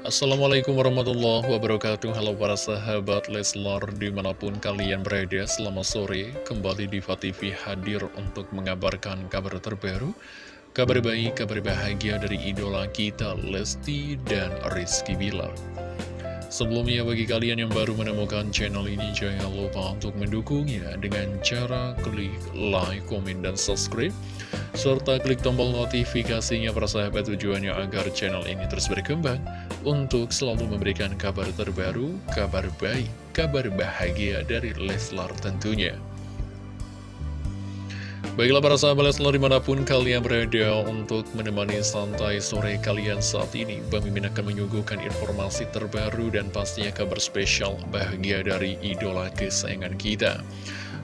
Assalamualaikum warahmatullahi wabarakatuh. Halo para sahabat Leslar di mana pun kalian berada Selamat sore. Kembali di TV hadir untuk mengabarkan kabar terbaru Kabar baik, kabar bahagia dari idola kita Lesti dan Rizky Bilar. Sebelumnya bagi kalian yang baru menemukan channel ini Jangan lupa untuk mendukungnya dengan cara klik like, komen, dan subscribe serta klik tombol notifikasinya persahabat tujuannya agar channel ini terus berkembang untuk selalu memberikan kabar terbaru, kabar baik, kabar bahagia dari Leslar tentunya. Baiklah para sahabat Leslar di mana pun kalian berada untuk menemani santai sore kalian saat ini Bang Mimin akan menyuguhkan informasi terbaru dan pastinya kabar spesial bahagia dari idola kesayangan kita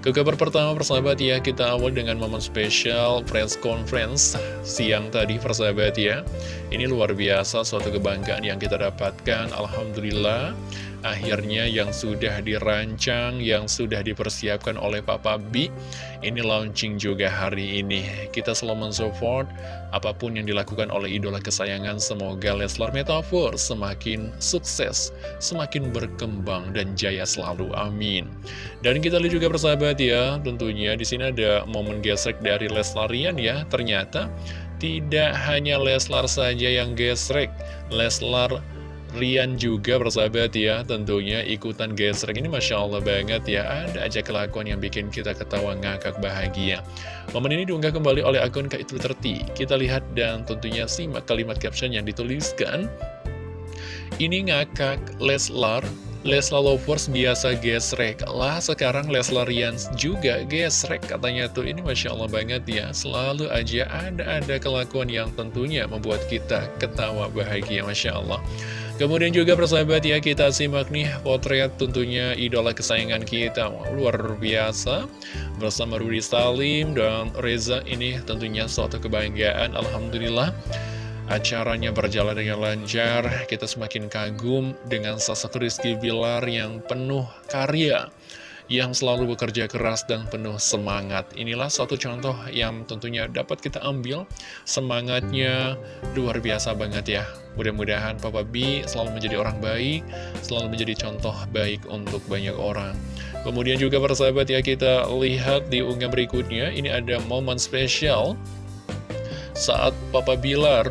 ke kabar pertama persahabat ya, kita awal dengan momen spesial press conference siang tadi persahabat ya. Ini luar biasa suatu kebanggaan yang kita dapatkan, Alhamdulillah. Akhirnya yang sudah dirancang, yang sudah dipersiapkan oleh Papa B Ini launching juga hari ini. Kita selalu mensupport apa pun yang dilakukan oleh idola kesayangan. Semoga Leslar Metafor semakin sukses, semakin berkembang dan jaya selalu, amin. Dan kita lihat juga persahabat ya Tentunya di sini ada momen gesek dari Leslarian ya. Ternyata tidak hanya Leslar saja yang gesrek. Leslar Rian juga bersahabat ya. Tentunya ikutan gesrek ini Masya Allah banget ya. Ada aja kelakuan yang bikin kita ketawa ngakak bahagia. Momen ini diunggah kembali oleh akun Kak Twitter kita lihat dan tentunya simak kalimat caption yang dituliskan. Ini ngakak Leslar. Leslar Lovers biasa gesrek. Lah sekarang Leslar Rian juga gesrek katanya tuh. Ini Masya Allah banget ya. Selalu aja ada-ada kelakuan yang tentunya membuat kita ketawa bahagia Masya Allah Kemudian juga persahabat ya kita simak nih potret tentunya idola kesayangan kita. Luar biasa. Bersama Rudi Salim dan Reza ini tentunya suatu kebanggaan. Alhamdulillah Acaranya berjalan dengan lancar, kita semakin kagum dengan sosok Rizky Bilar yang penuh karya yang selalu bekerja keras dan penuh semangat. Inilah satu contoh yang tentunya dapat kita ambil semangatnya luar biasa banget ya. Mudah-mudahan Papa B selalu menjadi orang baik, selalu menjadi contoh baik untuk banyak orang. Kemudian juga persahabat ya kita lihat di unggah berikutnya, ini ada momen spesial saat Papa Bilar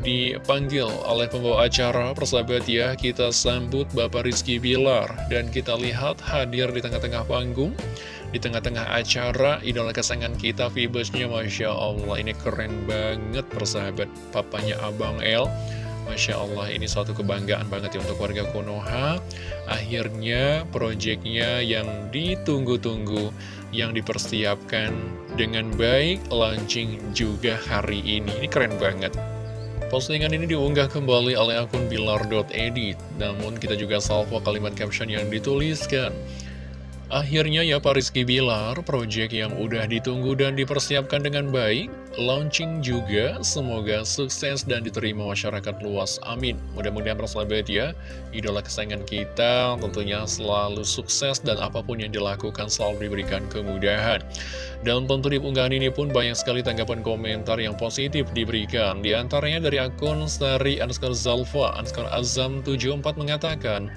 dipanggil oleh pembawa acara. Persahabat ya kita sambut Bapak Rizky Bilar. Dan kita lihat hadir di tengah-tengah panggung di tengah-tengah acara idola kesayangan kita Vibusnya Masya Allah. Ini keren banget persahabat papanya Abang El. Masya Allah ini suatu kebanggaan banget ya untuk warga Konoha. Akhirnya proyeknya yang ditunggu-tunggu Yang dipersiapkan dengan baik Launching juga hari ini. Ini keren banget Postingan ini diunggah kembali oleh akun bilar.edit Namun kita juga salvo kalimat caption yang dituliskan. Akhirnya ya Pak Rizky Bilar, proyek yang udah ditunggu dan dipersiapkan dengan baik, launching juga, semoga sukses dan diterima masyarakat luas, amin. Mudah-mudahan persahabat ya, idola kesayangan kita tentunya selalu sukses dan apa pun yang dilakukan selalu diberikan kemudahan. Dan tentu di unggahan ini pun banyak sekali tanggapan komentar yang positif diberikan. Di antaranya dari akun Sari Anskar Zalfa, Anskar Azam 74 mengatakan,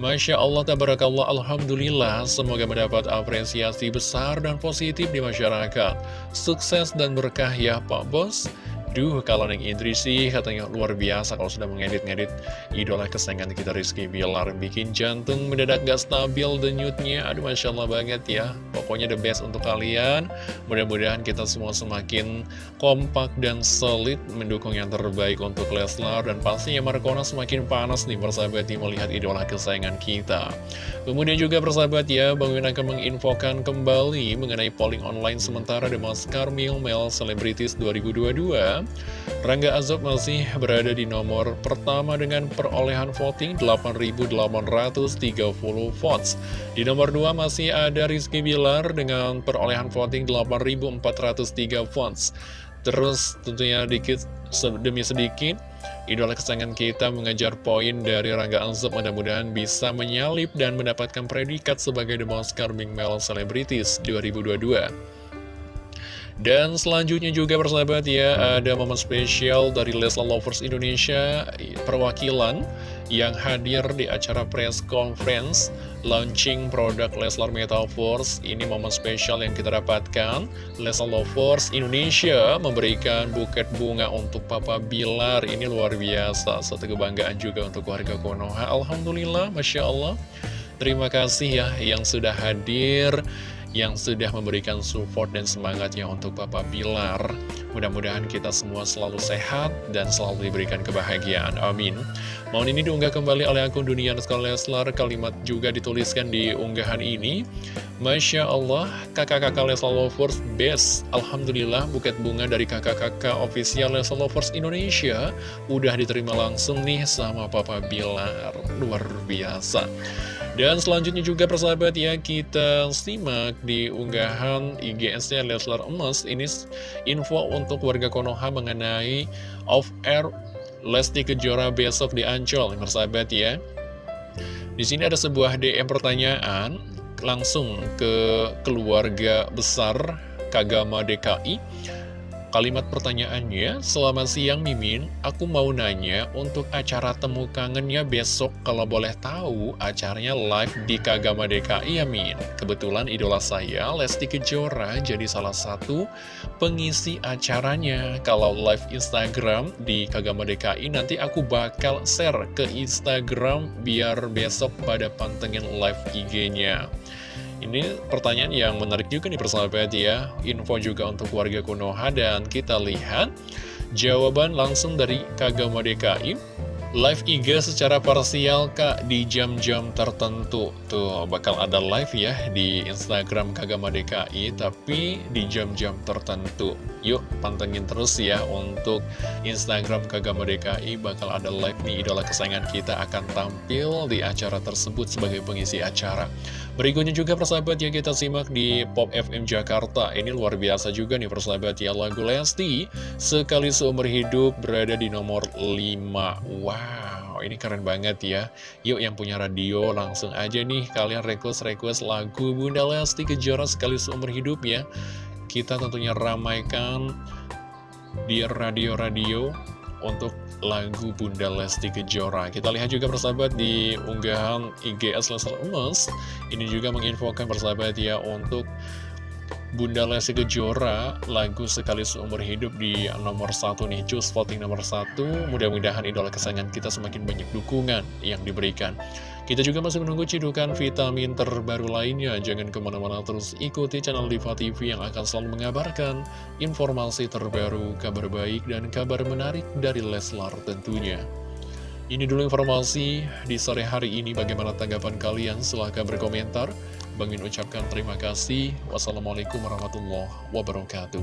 Masya Allah, tabarakallah, Alhamdulillah, semoga mendapat apresiasi besar dan positif di masyarakat. Sukses dan berkah ya Pak Bos. Duh, kalau Neng Indri sih katanya luar biasa kalau sudah mengedit-ngedit idola kesayangan kita Rizky Bilar. Bikin jantung mendadak gak stabil denyutnya. Aduh, Masya Allah banget ya. Pokoknya the best untuk kalian. Mudah-mudahan kita semua semakin kompak dan solid mendukung yang terbaik untuk Leslar. Dan pastinya Markona semakin panas nih persahabat melihat idola kesayangan kita. Kemudian juga persahabat ya, Bang Win akan menginfokan kembali mengenai polling online sementara The Most Carmel Male Celebrities 2022. Rangga Azob masih berada di nomor pertama dengan perolehan voting 8.830 votes. Di nomor 2 masih ada Rizky Bilar dengan perolehan voting 8.403 votes. Terus tentunya dikit demi sedikit Idola kesayangan kita mengejar poin dari Rangga Azob mudah-mudahan bisa menyalip dan mendapatkan predikat sebagai The Most Charming Male Celebrities 2022. Dan selanjutnya juga persahabat ya, ada momen spesial dari Leslar Lovers Indonesia perwakilan yang hadir di acara press conference launching produk Leslar Metaverse. Ini momen spesial yang kita dapatkan. Leslar Lovers Indonesia memberikan buket bunga untuk Papa Bilar. Ini luar biasa, satu kebanggaan juga untuk warga Konoha. Alhamdulillah, Masya Allah. Terima kasih ya yang sudah hadir yang sudah memberikan support dan semangatnya untuk Papa Pilar. Mudah-mudahan kita semua selalu sehat dan selalu diberikan kebahagiaan. Amin. Mohon ini diunggah kembali oleh akun Dunia Leslar. Kalimat juga dituliskan di unggahan ini. Masya Allah, kakak-kakak Leslar Lovers best. Alhamdulillah, buket bunga dari kakak-kakak official Leslar Lovers Indonesia udah diterima langsung nih sama Papa Bilar. Luar biasa. Dan selanjutnya juga persahabat ya kita simak di unggahan IGS-nya Leslar Emas. Ini info untuk warga Konoha mengenai off-air Lesti Kejora besok di Ancol persahabat ya. Di sini ada sebuah DM pertanyaan langsung ke keluarga besar Kagama DKI Kalimat pertanyaannya, selamat siang Mimin, aku mau nanya untuk acara temu kangennya besok kalau boleh tahu acaranya live di Kagama DKI ya Min. Kebetulan idola saya, Lesti Kejora, jadi salah satu pengisi acaranya. Kalau live Instagram di Kagama DKI nanti aku bakal share ke Instagram biar besok pada pantengin live IG-nya. Ini pertanyaan yang menarik juga nih persahabat ya. Info juga untuk warga Konoha dan kita lihat Jawaban langsung dari Kagama DKI Live IG secara parsial kak di jam-jam tertentu. Tuh bakal ada live ya di Instagram Kagama DKI Tapi di jam-jam tertentu. Yuk pantengin terus ya untuk Instagram Kagama DKI Bakal ada live nih idola kesayangan kita akan tampil di acara tersebut sebagai pengisi acara Berikutnya juga persahabat ya kita simak di Pop FM Jakarta Ini luar biasa juga nih persahabat ya lagu Lesti Sekali seumur hidup berada di nomor 5 Wow ini keren banget ya. Yuk yang punya radio langsung aja nih kalian request-request lagu Bunda Lesti Kejora sekali seumur hidup ya. Kita tentunya ramaikan di radio-radio untuk lagu Bunda Lesti Kejora. Kita lihat juga persahabat di unggahan IGS Leslar Emas. Ini juga menginfokan persahabat ya untuk Bunda Lesti Kejora lagu sekali seumur hidup di nomor satu nih Cus voting nomor satu mudah-mudahan idola kesayangan kita semakin banyak dukungan yang diberikan kita juga masih menunggu cidukan vitamin terbaru lainnya jangan ke mana-mana terus ikuti channel Diva TV yang akan selalu mengabarkan informasi terbaru kabar baik dan kabar menarik dari Leslar tentunya ini dulu informasi di sore hari ini. Bagaimana tanggapan kalian? Silahkan berkomentar. Bang Min ucapkan terima kasih. Wassalamualaikum warahmatullahi wabarakatuh.